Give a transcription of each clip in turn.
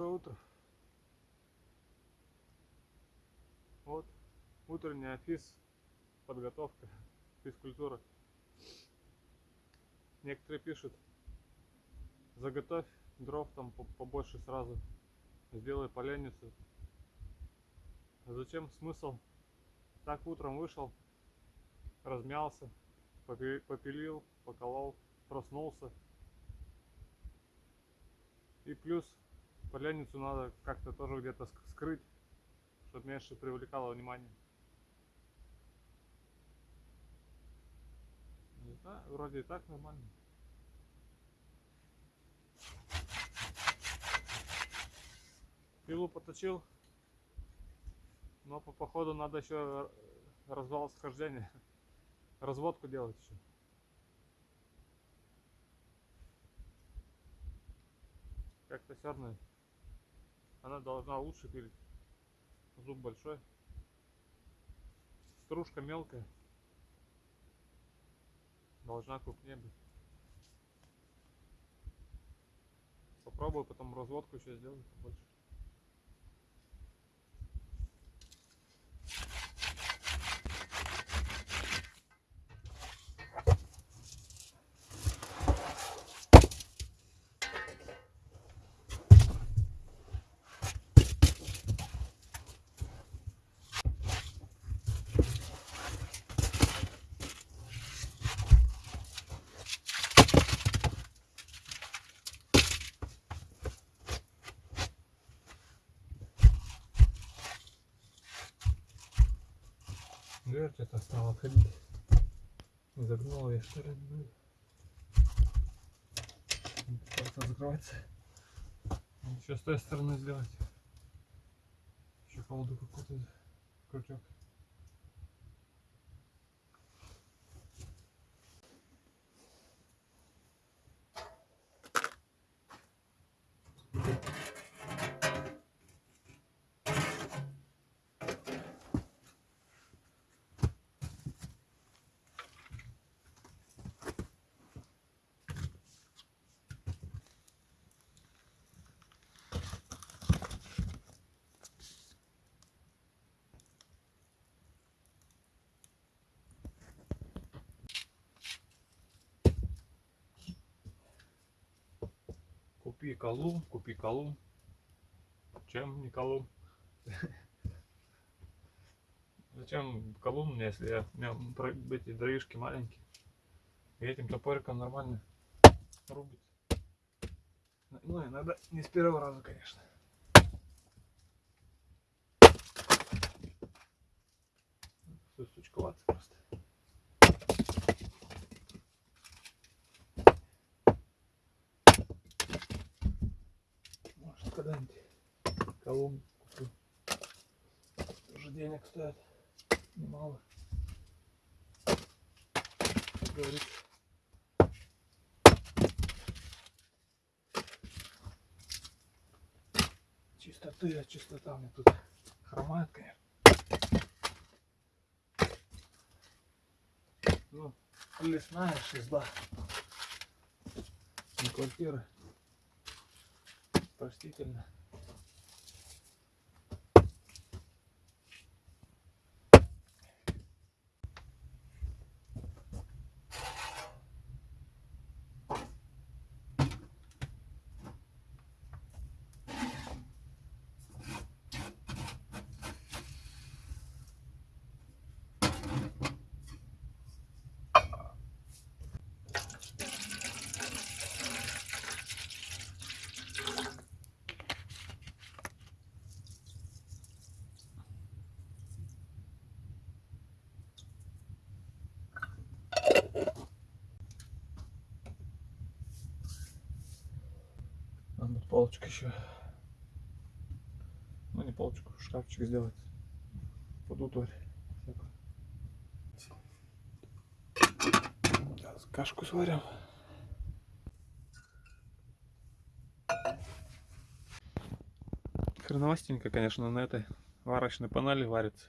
Доброе утро. Вот утренняя физ подготовка, физкультура. Некоторые пишут, заготовь дров там по- побольше сразу, сделай поленницу. А зачем смысл? Так утром вышел, размялся, попи- попилил, поколол, проснулся. И плюс поленницу надо как-то тоже где-то ск- скрыть, чтобы меньше привлекало внимание. Не знаю, вроде и так нормально. Пилу поточил, но по походу надо еще развал схождения, разводку делать еще. Как-то все равно она должна лучше пилить. Зуб большой. Стружка мелкая. Должна крупнее быть. Попробую потом разводку еще сделать побольше. Не загнула я что ли? Просто закрывается. Еще с той стороны сделать. Еще колоду какую-то крючок. Купи колу, купи колу. Чем не колу? Зачем колун мне, если я, у меня эти дровишки маленькие? И этим топориком нормально рубит. Ну, иногда не с первого раза, конечно. Все сучковато просто. Может, когда-нибудь колумн куплю. Тоже денег стоит немало. Как говорится. Чистоты, а чистота мне тут хромает, конечно. Ну, лесная шизда. Не квартира. Простительно. Надо полочку еще. Ну не полочку, шкафчик сделать. Под утварь. Сейчас кашку сварим. Хреновастенько, конечно, на этой варочной панели варится.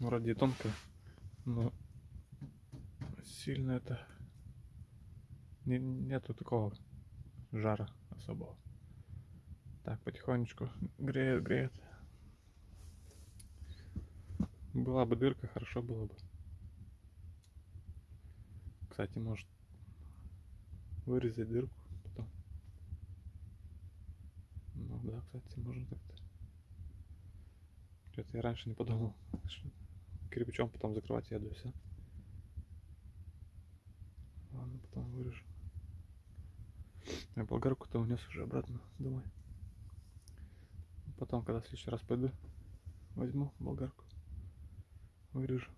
Вроде и тонко, но сильно это нету такого жара особого. Так, потихонечку греет, греет. Была бы дырка, хорошо было бы. Кстати, может вырезать дырку потом. Ну да, кстати, можно так-то. Что-то я раньше не подумал. Кирпичом потом закрывать еду и все. Ладно, потом вырежу. Я болгарку-то унес уже обратно домой. Потом, когда в следующий раз пойду, возьму болгарку. Вырежу.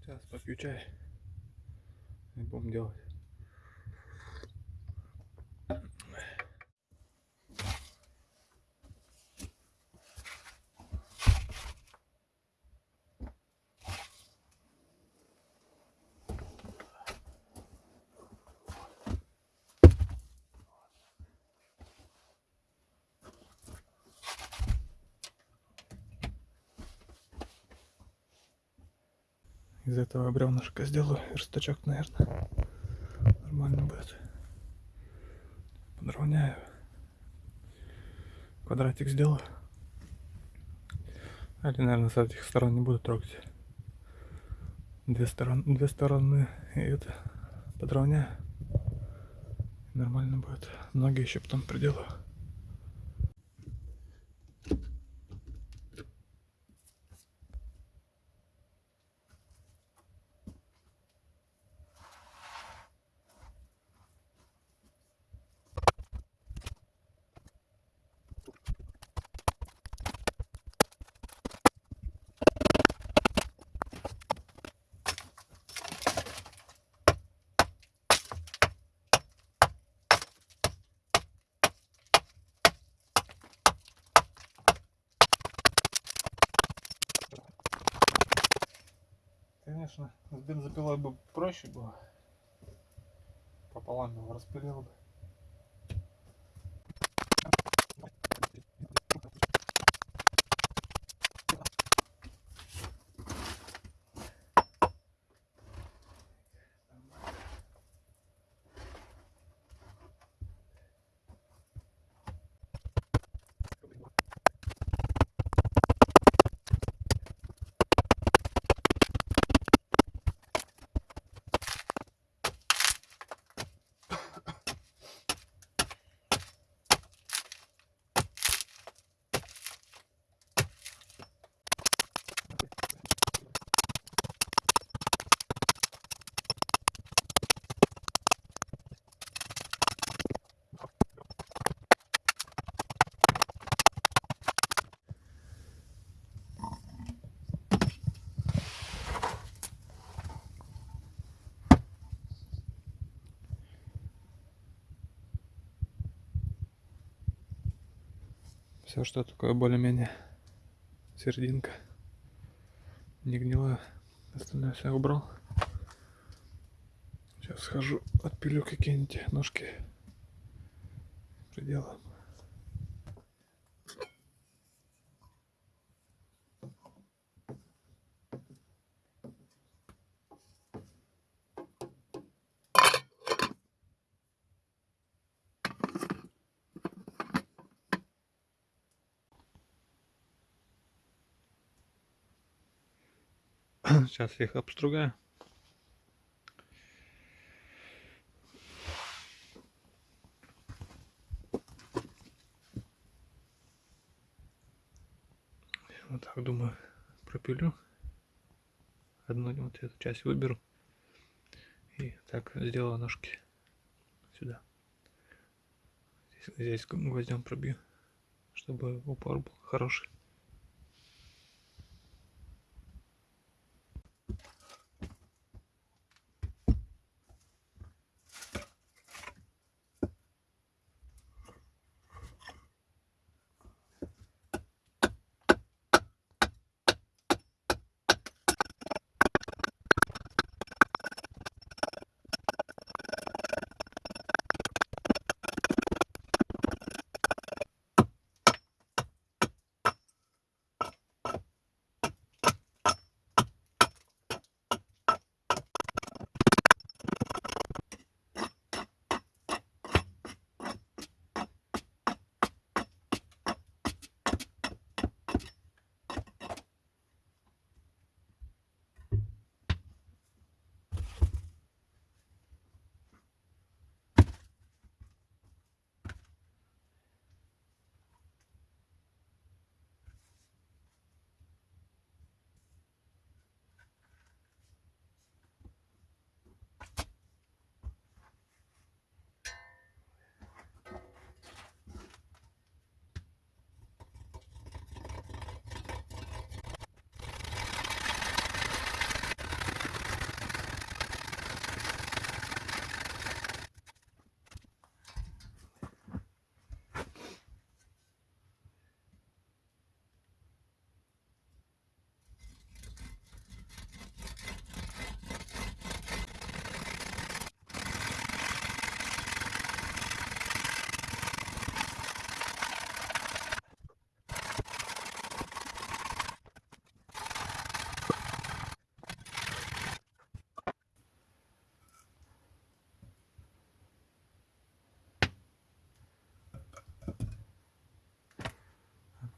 Сейчас попью чай. И будем делать. Этого бревнышка сделаю верстачок, наверное. Нормально будет. Подровняю. Квадратик сделаю. Или, наверное, с этих сторон не буду трогать. Две стороны, две стороны и это подровняю. Нормально будет. Ноги еще потом приделаю. Конечно, с бензопилой бы проще было. Пополам его распилил бы. Все, что такое более-менее серединка. Не гнилое. Остальное все убрал. Сейчас схожу, отпилю какие-нибудь ножки. Приделаем. Сейчас их обстругаю. Вот так думаю, пропилю. Одну вот эту часть выберу. И так сделаю ножки сюда. Здесь, здесь гвоздем пробью, чтобы упор был хороший.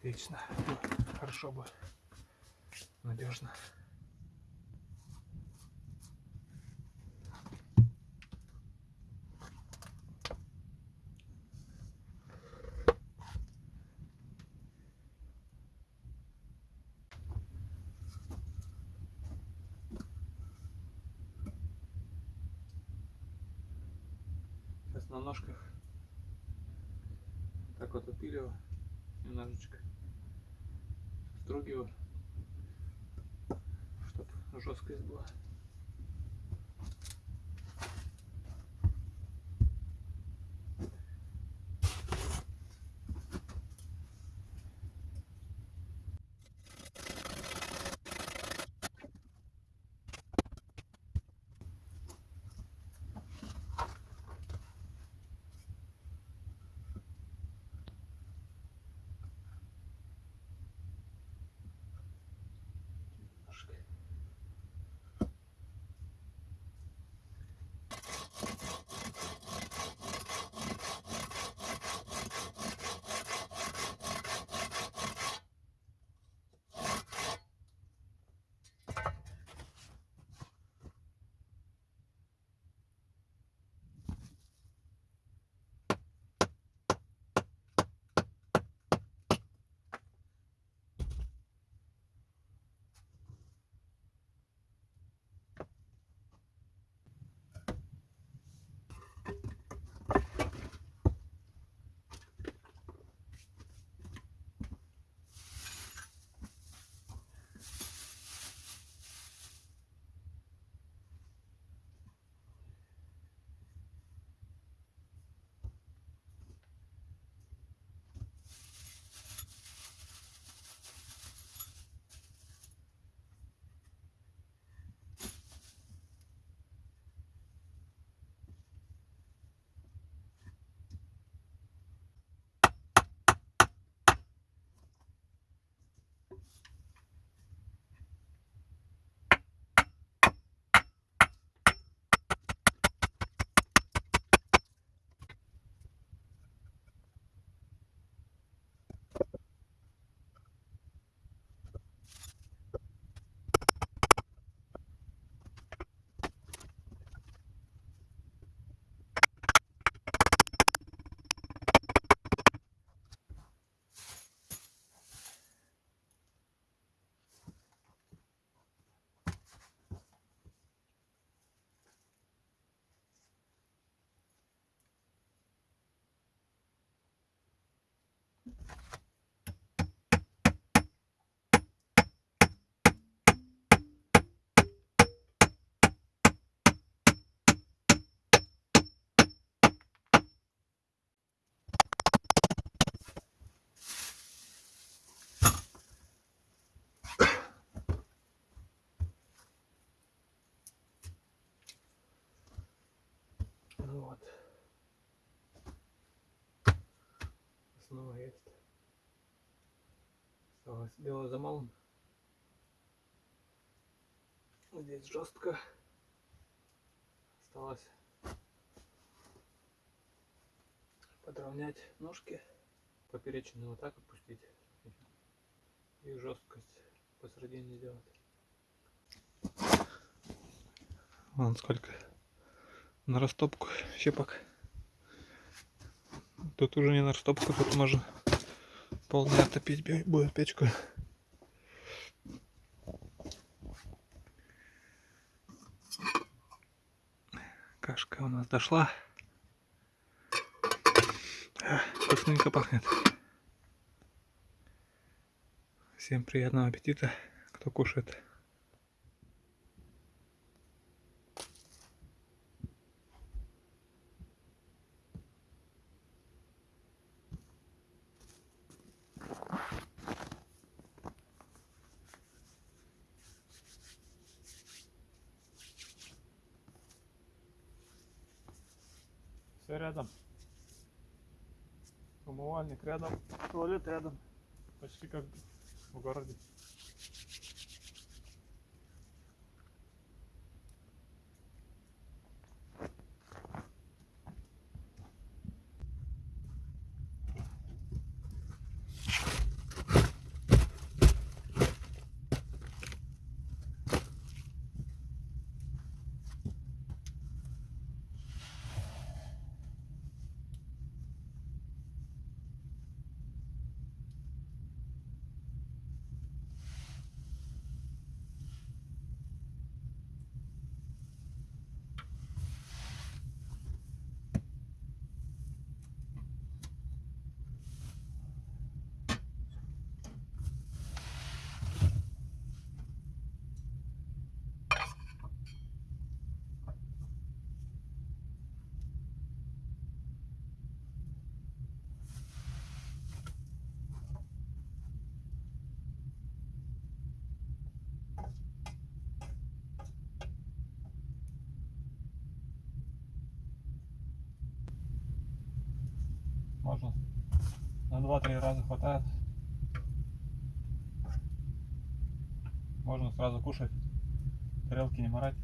Отлично. Хорошо бы. Надежно. Сейчас на ножках так вот отпиливаю немножечко строгиваю, чтобы жесткость была. Вот. Основа есть. Осталось дело за малым. Здесь жестко. Осталось подровнять ножки. Поперечную вот так опустить. И жесткость посередине сделать. Вон сколько на растопку щепок. Тут уже не на растопку, тут можно полдня топить бе- будет печку. Кашка у нас дошла. Ах, Вкусненько пахнет. Всем приятного аппетита, кто кушает. Все рядом. Умывальник рядом, туалет рядом. Почти как в городе. Можно на 2-3 раза хватает. Можно сразу кушать, тарелки не морать.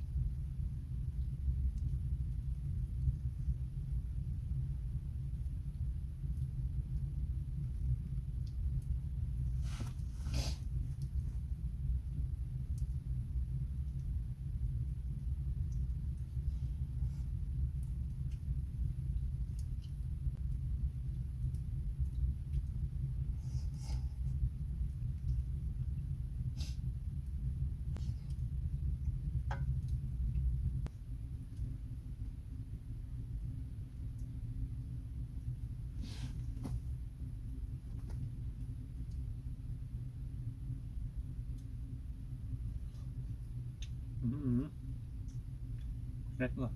Вкуснятина.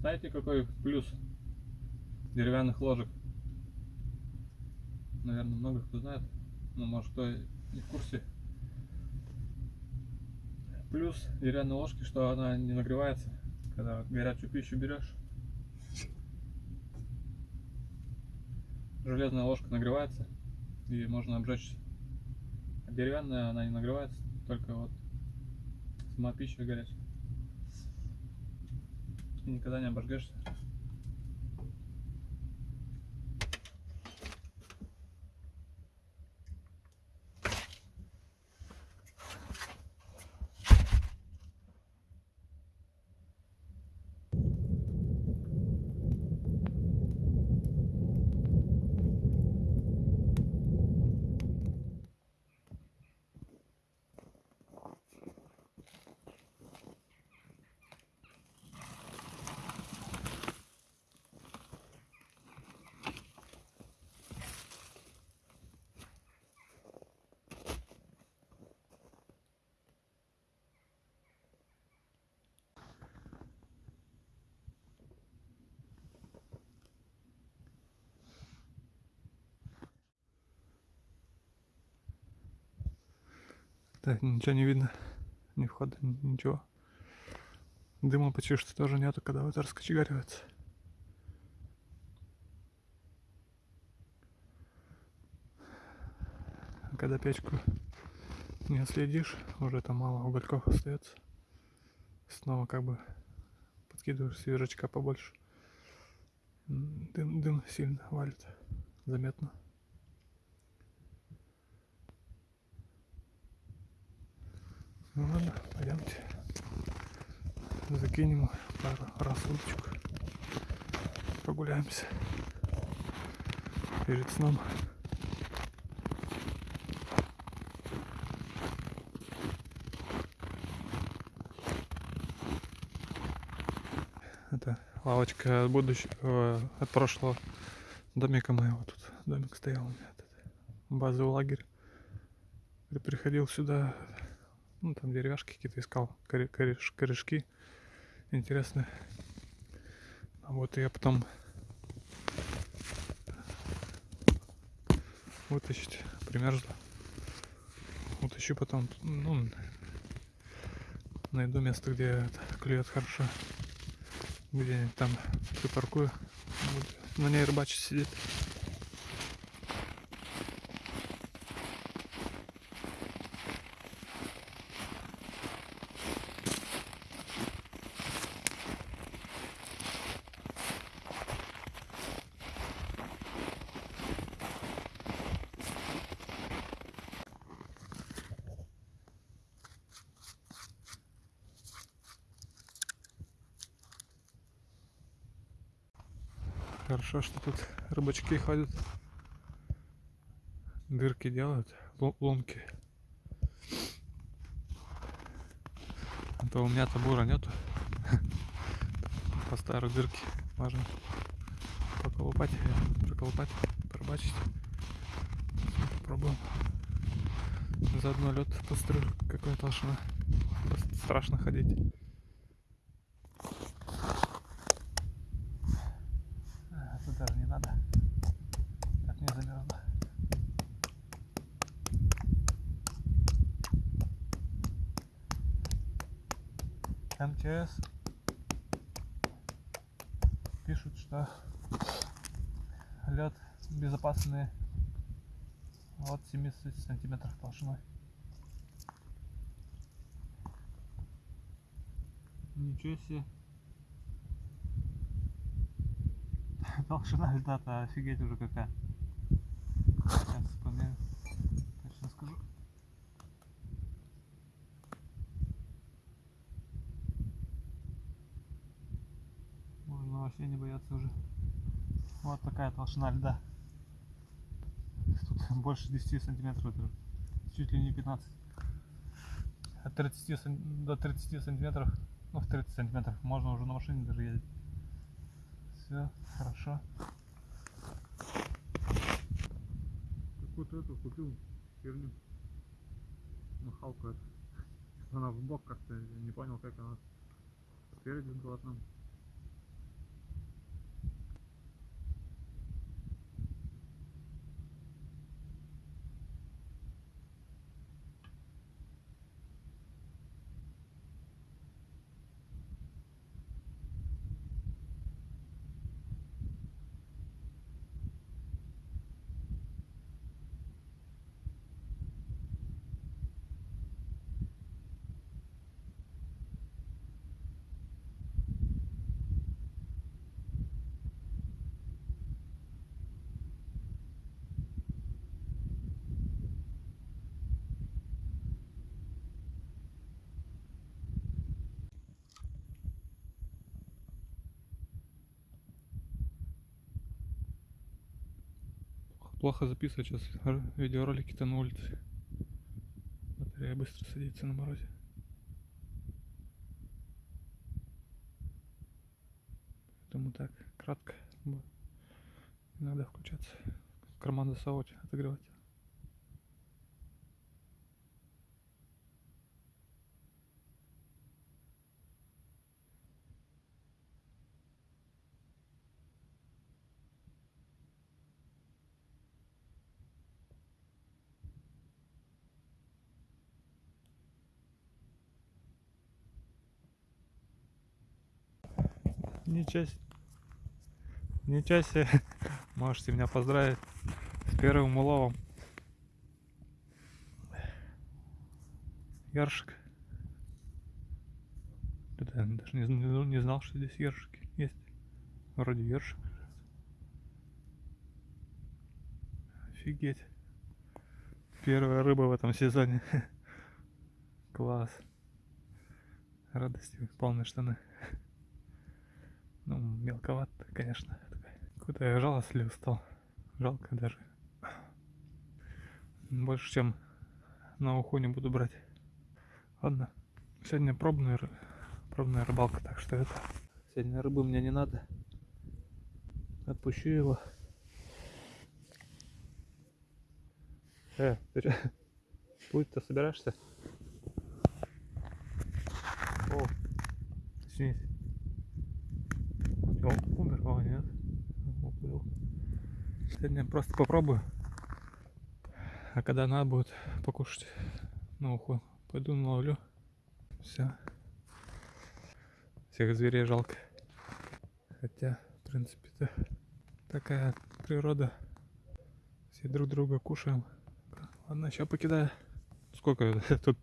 Знаете, какой плюс деревянных ложек? Наверное, много кто знает, но может кто не в курсе. Плюс деревянной ложки, что она не нагревается, когда горячую пищу берешь. Железная ложка нагревается и можно обжечься. А деревянная она не нагревается, только вот сама пища горячая. Никогда не обожгешься. Так, ничего не видно. Ни входа, ни- ничего. Дыма почти что тоже нету, когда вот раскочегаривается. А Когда печку не следишь, уже там мало угольков остается. Снова как бы подкидываешь свежачка побольше. Дым, дым сильно валит. Заметно. Ну ладно, пойдемте. Закинем пару раз удочку. Прогуляемся. Перед сном. Это лавочка от будущего, от прошлого домика моего. Тут домик стоял у меня. Базовый лагерь. Я приходил сюда, ну там деревяшки какие-то искал, коре- кореш- корешки интересные. А вот я потом вытащить примерзло. Утащу потом, ну, найду место, где клюет хорошо. Где-нибудь там припаркую. Буду на ней рыбачить сидеть. Хорошо, что тут рыбачки ходят. Дырки делают, лунки. А то у меня табура нету. По старой дырке можно поколупать, проколупать, пробачить. Попробуем. Заодно лед пострю какой толщина. Просто страшно ходить. А, тут даже не надо. Так не замерзло. МЧС пишут, что лед безопасный от 70 сантиметров толщиной. Ничего себе. Толщина льда-то офигеть уже какая. Сейчас померю. Точно скажу. Вообще не бояться уже. Вот такая толщина льда. Тут больше 10 сантиметров, чуть ли не 15. От 30 сан- до 30 сантиметров, ну в 30 сантиметров можно уже на машине даже ездить. Все, хорошо. Вот эту купил херню. Махалку эту. Она в бок как-то, не понял как она спереди была там. Плохо записывать сейчас видеоролики-то на улице. Батарея быстро садится на морозе. Поэтому так, кратко. Иногда включаться. Карман засовывать, отогревать. Ничего себе. Ничего себе. Можете меня поздравить с первым уловом. Яршик. Я даже не, зн- не знал, что здесь ершики есть. Вроде ершик. Офигеть. Первая рыба в этом сезоне. Класс. Радости полные штаны. Ну, мелковато, конечно. Куда я жалостлив стал. Жалко даже. Больше, чем на уху не буду брать. Ладно. Сегодня пробная, пробная рыбалка, так что это... Сегодня рыбы мне не надо. Отпущу его. Э, ты чё? Плыть-то собираешься? О, извините. Умер, о, нет. Уплыл. Сегодня просто попробую. А когда надо будет покушать на уху, пойду наловлю. Все. Всех зверей жалко. Хотя, в принципе-то, такая природа. Все друг друга кушаем. Ладно, сейчас покидаю. Сколько? Тут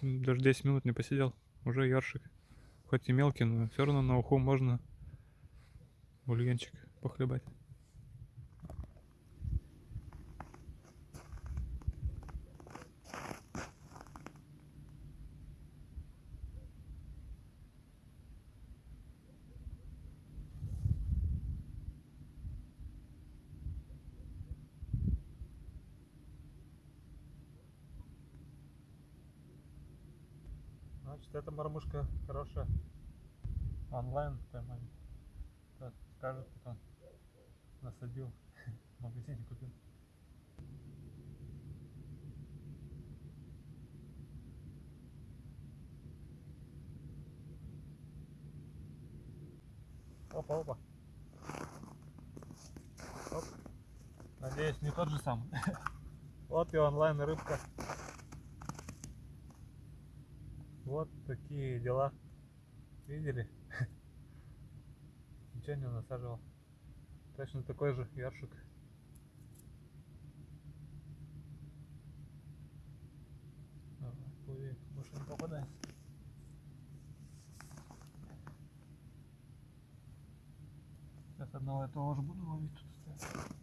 даже 10 минут не посидел. Уже яршик. Хоть и мелкий, но все равно на уху можно бульончик похлебать. Значит, эта мормышка хорошая. Онлайн поймали. Так, скажет потом. Насадил. В магазине купил. Опа, опа. Оп. Надеюсь, не тот же самый. Вот и онлайн рыбка. Вот такие дела. Видели? Печенье насаживал. Точно такой же. Давай, плыви, больше не попадайся. Сейчас одного этого же буду ловить тут.